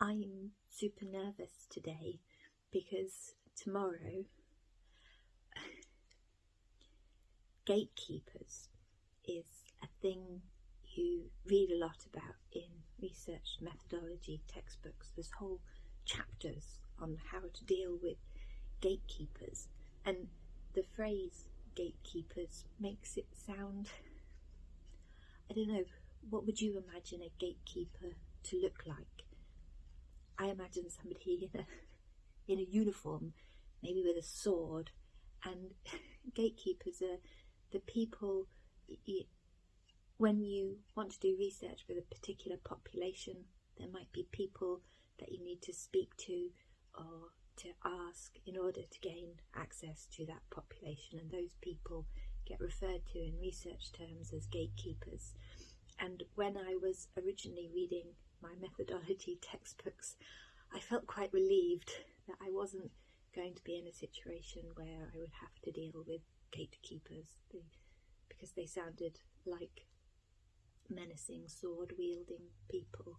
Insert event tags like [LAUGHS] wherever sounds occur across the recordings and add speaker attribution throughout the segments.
Speaker 1: I'm super nervous today because tomorrow [SIGHS] gatekeepers is a thing you read a lot about in research methodology textbooks. There's whole chapters on how to deal with gatekeepers and the phrase gatekeepers makes it sound I don't know what would you imagine a gatekeeper to look like I imagine somebody in a [LAUGHS] in a uniform maybe with a sword and [LAUGHS] gatekeepers are the people when you want to do research with a particular population there might be people that you need to speak to or to ask in order to gain access to that population and those people get referred to in research terms as gatekeepers and when I was originally reading my methodology textbooks I felt quite relieved that I wasn't going to be in a situation where I would have to deal with gatekeepers because they sounded like menacing sword wielding people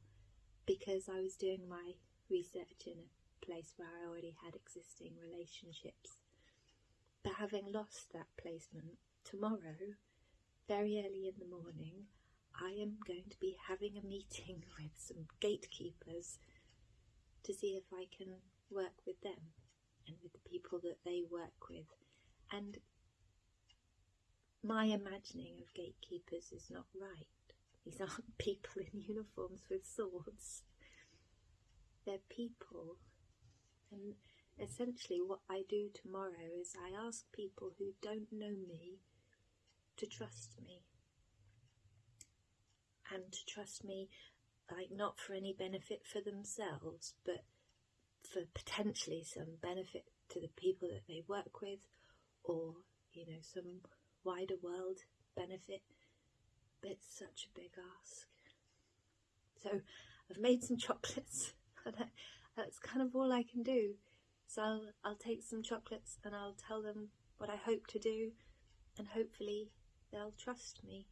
Speaker 1: because I was doing my research in a place where I already had existing relationships. But having lost that placement, tomorrow, very early in the morning, I am going to be having a meeting [LAUGHS] with some gatekeepers to see if I can work with them and with the people that they work with. And my imagining of gatekeepers is not right. These [LAUGHS] aren't people in uniforms with swords. They're people and essentially what I do tomorrow is I ask people who don't know me to trust me. And to trust me, like not for any benefit for themselves, but for potentially some benefit to the people that they work with or, you know, some wider world benefit. But it's such a big ask. So I've made some chocolates [LAUGHS] that's kind of all I can do. So I'll, I'll take some chocolates and I'll tell them what I hope to do and hopefully they'll trust me.